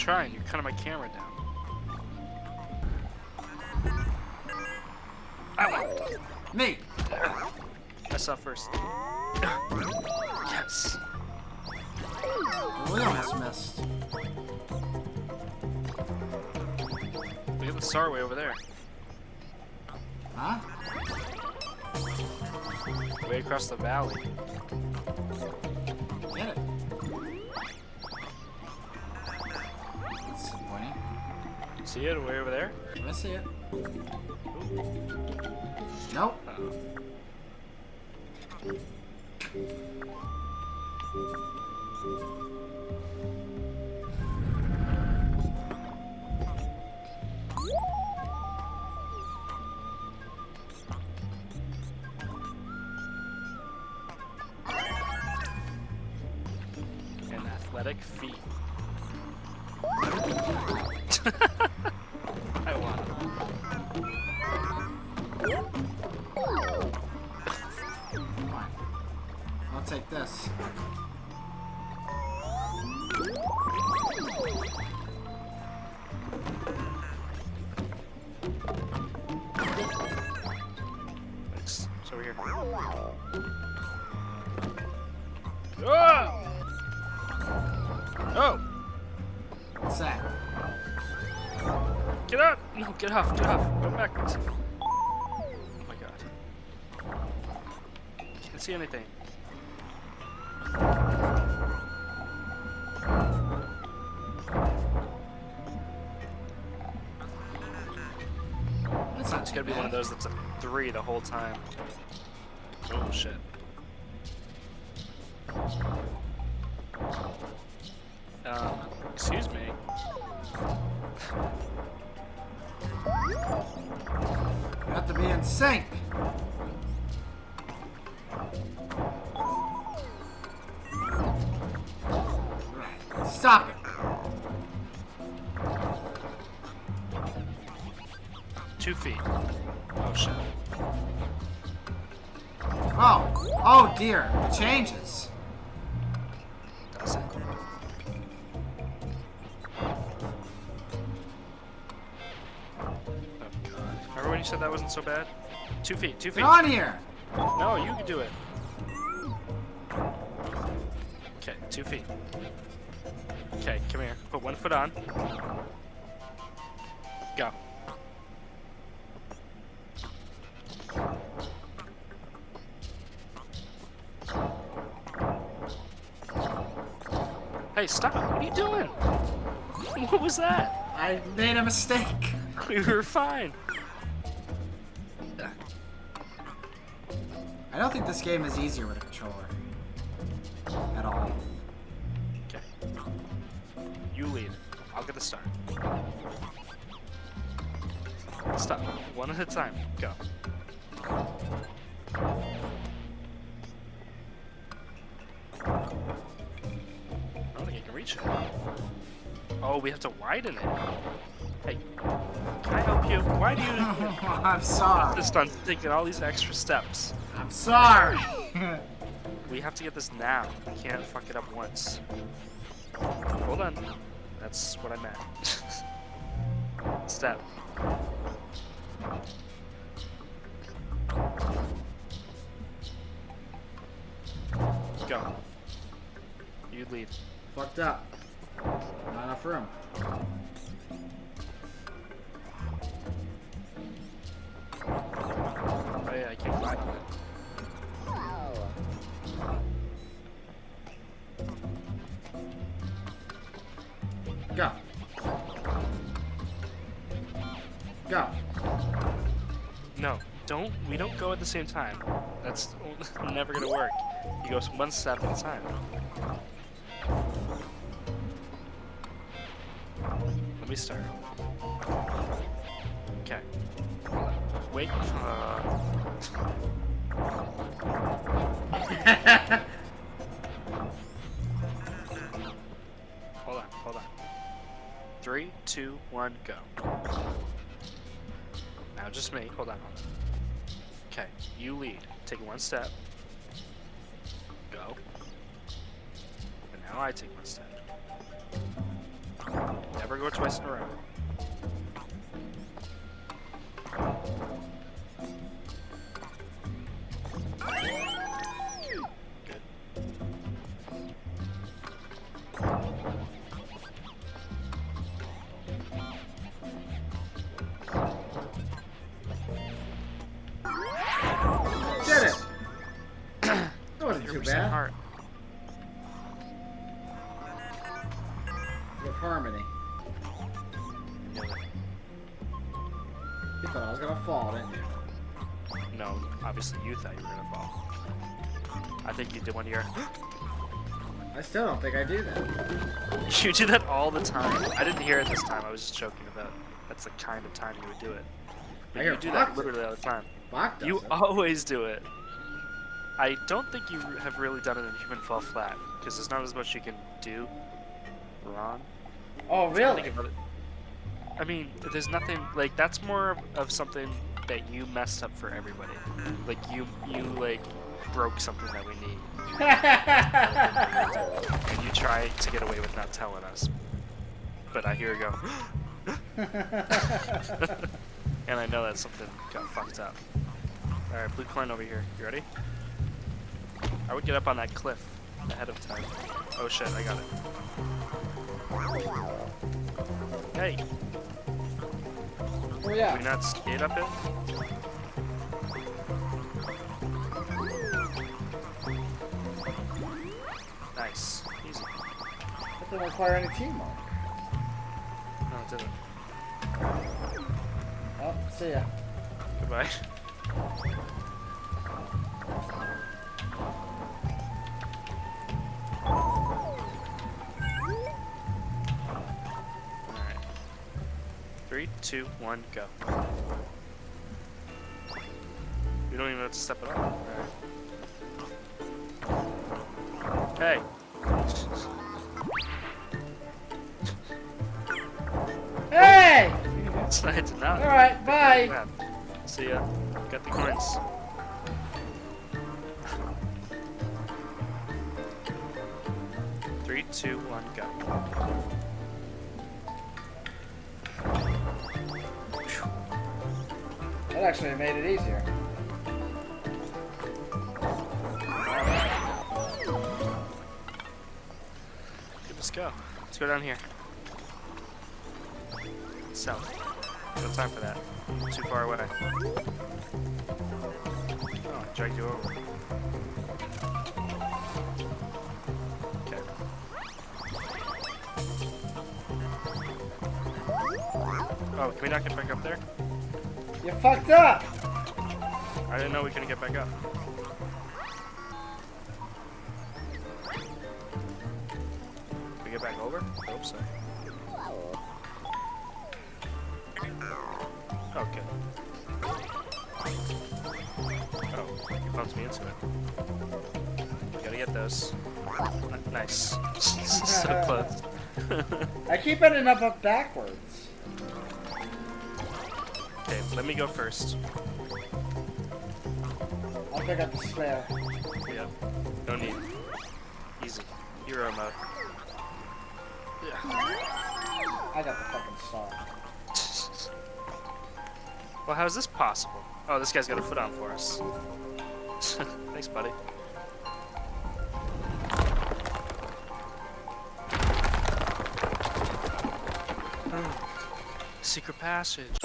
trying. You're cutting my camera down. Ow! Me. I saw first. yes. William has missed. Look at the star way over there. Huh? Way across the valley. See it way over there? I see it. Nope. Uh-oh. And athletic feet. It's over here. Ah! Oh! What's that? Get up! No, get off, get off. Go backwards. Oh my god. Can't see anything. It's gotta be one of those that's a three the whole time. Oh shit. Um, excuse me. You have to be in sync. Two feet. Oh shit. Oh. Oh dear. It changes. Does it? Oh god. Remember when you said that wasn't so bad? Two feet, two feet. Get on here. No, you can do it. Okay, two feet. Okay, come here. Put one foot on. Hey, stop! What are you doing? What was that? I made a mistake. We were fine. I don't think this game is easier with a controller. At all. Okay. You lead. I'll get the start. Stop. One at a time. Go. Don't think I can reach it. Oh, we have to widen it. Hey, can I help you? Why do you I'm sorry. insist on taking all these extra steps? I'm sorry. We have to get this now. We can't fuck it up once. Hold on. That's what I meant. Step. Go. You lead. Fucked up. Not enough room. Oh yeah, I can't climb it. Go. Go. No, don't. We don't go at the same time. That's never gonna work. You go one step at a time. Let me start. Okay. Wait. Uh, hold on. Hold on. Three, two, one, go. Now just me. Hold on. Hold on. Okay. You lead. Take one step. Go. And now I take one step. Never go twice in a row. Harmony. You thought I was gonna fall, didn't you? No, obviously you thought you were gonna fall. I think you did one of your. I still don't think I do that. You do that all the time. I didn't hear it this time. I was just joking about. That's the kind of time you would do it. But I you do that literally all the time. You it. always do it. I don't think you have really done it in human fall flat because there's not as much you can do. Wrong. Oh, really? think of other- I mean, there's nothing like that's more of, of something that you messed up for everybody. Like you, you like broke something that we need, and you try to get away with not telling us. But I hear you go, and I know that something got fucked up. All right, blue coin over here. You ready? I would get up on that cliff ahead of time. Oh shit, I got it. Hey, oh, yeah. we not skate up it? Nice. Easy. That didn't require any teamwork. No, it didn't. Oh, see ya. Goodbye. Three, two, one, go. You don't even have to step it up. Alright. Hey! Hey! I did not. Alright, bye! See ya. Got the coins. Three, two, one, go. That actually made it easier. Let's go. Let's go down here. South. No time for that. Too far away. Oh, dragged you over. Okay. Oh, can we not get back up there? You fucked up! I didn't know we couldn't get back up. Can we get back over? I hope so. Okay. Oh, you bumped me into it. Gotta get those. Nice. so close. I keep ending up up backwards. Okay, let me go first. I'll pick up the spare. Yep. No need. Easy. Hero mode. Yeah. I got the fucking star. Well, how is this possible? Oh, this guy's got a foot on for us. Thanks, buddy. Secret passage.